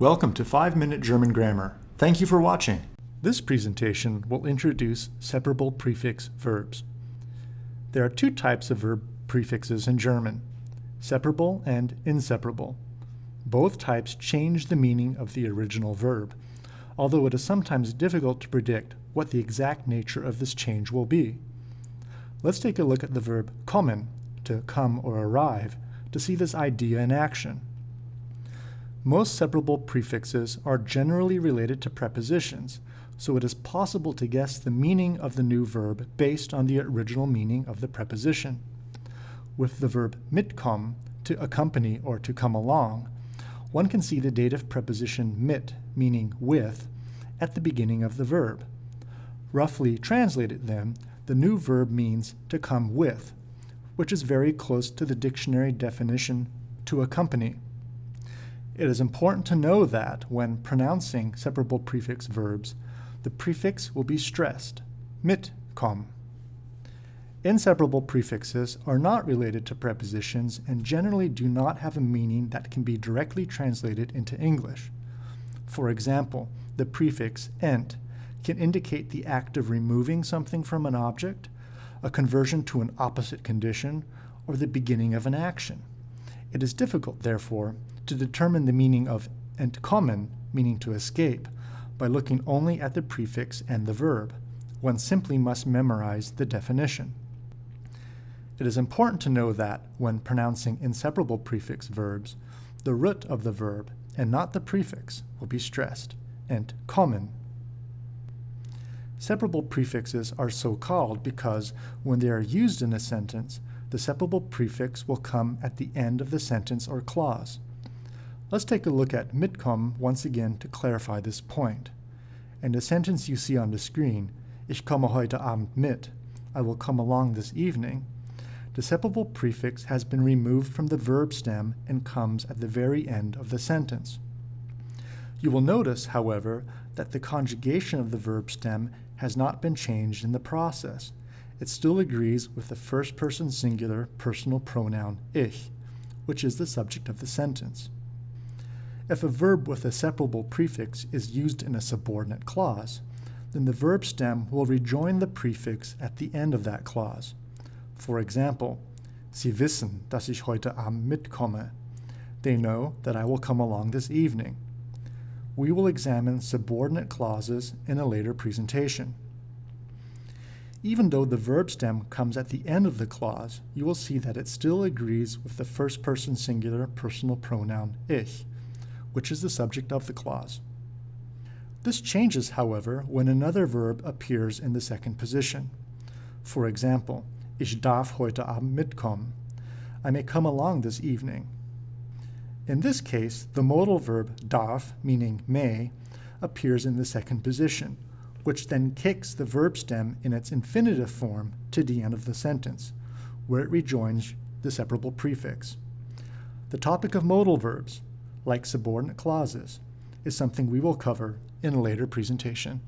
Welcome to 5 Minute German Grammar. Thank you for watching. This presentation will introduce separable prefix verbs. There are two types of verb prefixes in German, separable and inseparable. Both types change the meaning of the original verb, although it is sometimes difficult to predict what the exact nature of this change will be. Let's take a look at the verb kommen, to come or arrive, to see this idea in action. Most separable prefixes are generally related to prepositions, so it is possible to guess the meaning of the new verb based on the original meaning of the preposition. With the verb mitkommen, to accompany or to come along, one can see the dative preposition mit, meaning with, at the beginning of the verb. Roughly translated then, the new verb means to come with, which is very close to the dictionary definition to accompany. It is important to know that when pronouncing separable prefix verbs, the prefix will be stressed, mitkommen. Inseparable prefixes are not related to prepositions and generally do not have a meaning that can be directly translated into English. For example, the prefix ent can indicate the act of removing something from an object, a conversion to an opposite condition, or the beginning of an action. It is difficult, therefore, to determine the meaning of entkommen, meaning to escape, by looking only at the prefix and the verb. One simply must memorize the definition. It is important to know that, when pronouncing inseparable prefix verbs, the root of the verb, and not the prefix, will be stressed, entkommen. Separable prefixes are so called because when they are used in a sentence, the separable prefix will come at the end of the sentence or clause. Let's take a look at mitkommen once again to clarify this point. In the sentence you see on the screen, Ich komme heute Abend mit, I will come along this evening, the separable prefix has been removed from the verb stem and comes at the very end of the sentence. You will notice, however, that the conjugation of the verb stem has not been changed in the process. It still agrees with the first person singular personal pronoun ich, which is the subject of the sentence. If a verb with a separable prefix is used in a subordinate clause, then the verb stem will rejoin the prefix at the end of that clause. For example, Sie wissen, dass ich heute Abend mitkomme. They know that I will come along this evening we will examine subordinate clauses in a later presentation. Even though the verb stem comes at the end of the clause, you will see that it still agrees with the first person singular personal pronoun ich, which is the subject of the clause. This changes, however, when another verb appears in the second position. For example, Ich darf heute Abend mitkommen. I may come along this evening. In this case, the modal verb darf, meaning may, appears in the second position, which then kicks the verb stem in its infinitive form to the end of the sentence, where it rejoins the separable prefix. The topic of modal verbs, like subordinate clauses, is something we will cover in a later presentation.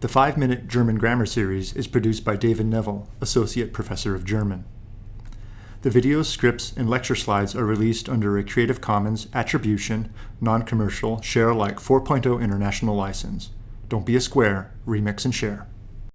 The 5-Minute German Grammar Series is produced by David Neville, Associate Professor of German. The videos, scripts, and lecture slides are released under a Creative Commons Attribution, Non-Commercial, Share Alike 4.0 International License. Don't be a square, remix and share.